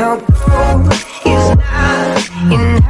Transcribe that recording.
No is not enough.